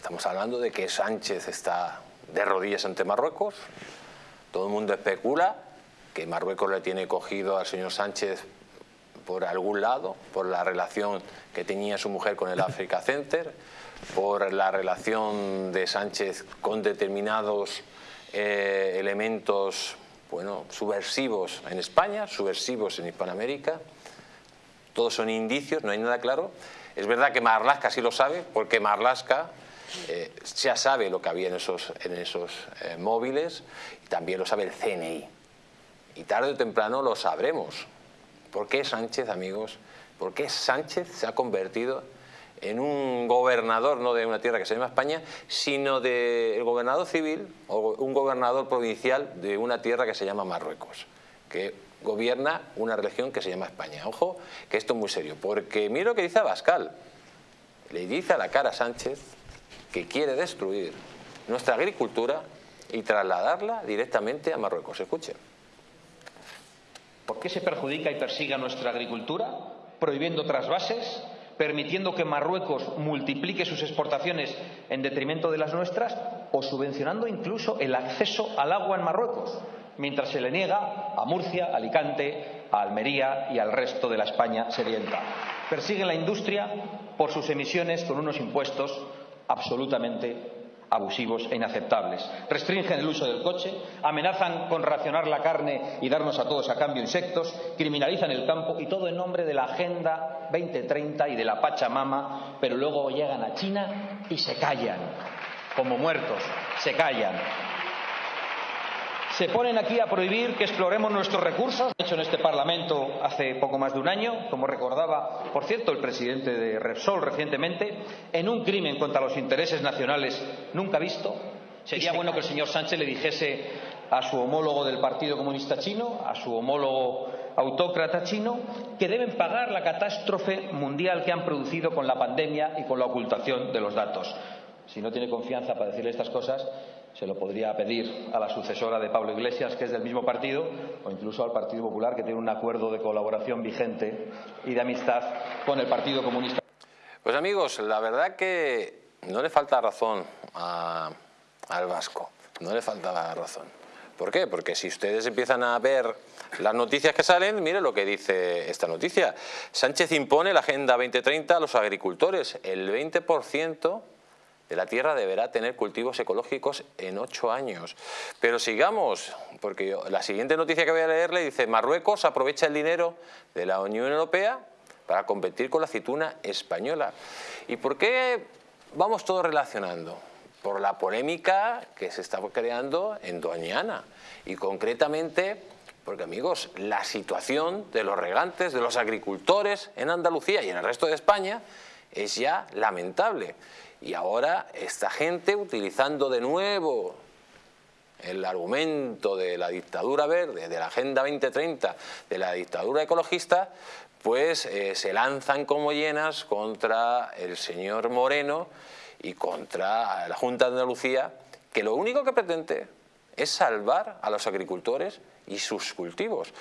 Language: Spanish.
Estamos hablando de que Sánchez está de rodillas ante Marruecos, todo el mundo especula que Marruecos le tiene cogido al señor Sánchez por algún lado, por la relación que tenía su mujer con el Africa Center, por la relación de Sánchez con determinados eh, elementos bueno, subversivos en España, subversivos en Hispanoamérica. Todos son indicios, no hay nada claro. Es verdad que Marlaska sí lo sabe, porque Marlaska eh, ya sabe lo que había en esos, eh, móviles y también lo sabe el CNI. Y tarde o temprano lo sabremos. ¿Por qué Sánchez, amigos? ¿Por qué Sánchez se ha convertido en un gobernador, no de una tierra que se llama España, sino del gobernador civil o un gobernador provincial de una tierra que se llama Marruecos, que gobierna una región que se llama España. Ojo, que esto es muy serio, porque mira lo que dice Abascal. Le dice a la cara Sánchez que quiere destruir nuestra agricultura y trasladarla directamente a Marruecos. Escuchen. ¿Por qué se perjudica y persigue a nuestra agricultura? Prohibiendo trasvases, permitiendo que Marruecos multiplique sus exportaciones en detrimento de las nuestras o subvencionando incluso el acceso al agua en Marruecos, mientras se le niega a Murcia, Alicante, a Almería y al resto de la España sedienta. Persiguen la industria por sus emisiones con unos impuestos absolutamente abusivos e inaceptables. Restringen el uso del coche, amenazan con racionar la carne y darnos a todos a cambio insectos, criminalizan el campo y todo en nombre de la Agenda 2030 y de la Pachamama, pero luego llegan a China y se callan, como muertos, se callan se ponen aquí a prohibir que exploremos nuestros recursos, hecho en este Parlamento hace poco más de un año, como recordaba, por cierto, el presidente de Repsol recientemente, en un crimen contra los intereses nacionales nunca visto. Sería bueno que el señor Sánchez le dijese a su homólogo del Partido Comunista Chino, a su homólogo autócrata chino, que deben pagar la catástrofe mundial que han producido con la pandemia y con la ocultación de los datos. Si no tiene confianza para decirle estas cosas, se lo podría pedir a la sucesora de Pablo Iglesias, que es del mismo partido, o incluso al Partido Popular, que tiene un acuerdo de colaboración vigente y de amistad con el Partido Comunista. Pues amigos, la verdad que no le falta razón al vasco, no le falta razón. ¿Por qué? Porque si ustedes empiezan a ver las noticias que salen, mire lo que dice esta noticia. Sánchez impone la Agenda 2030 a los agricultores. El 20% de la tierra deberá tener cultivos ecológicos en ocho años. Pero sigamos, porque la siguiente noticia que voy a leerle dice Marruecos aprovecha el dinero de la Unión Europea para competir con la aceituna española. ¿Y por qué vamos todos relacionando? Por la polémica que se está creando en Doñana y concretamente porque amigos, la situación de los regantes, de los agricultores en Andalucía y en el resto de España es ya lamentable. Y ahora esta gente utilizando de nuevo el argumento de la dictadura verde, de la Agenda 2030, de la dictadura ecologista, pues eh, se lanzan como llenas contra el señor Moreno y contra la Junta de Andalucía, que lo único que pretende es salvar a los agricultores y sus cultivos.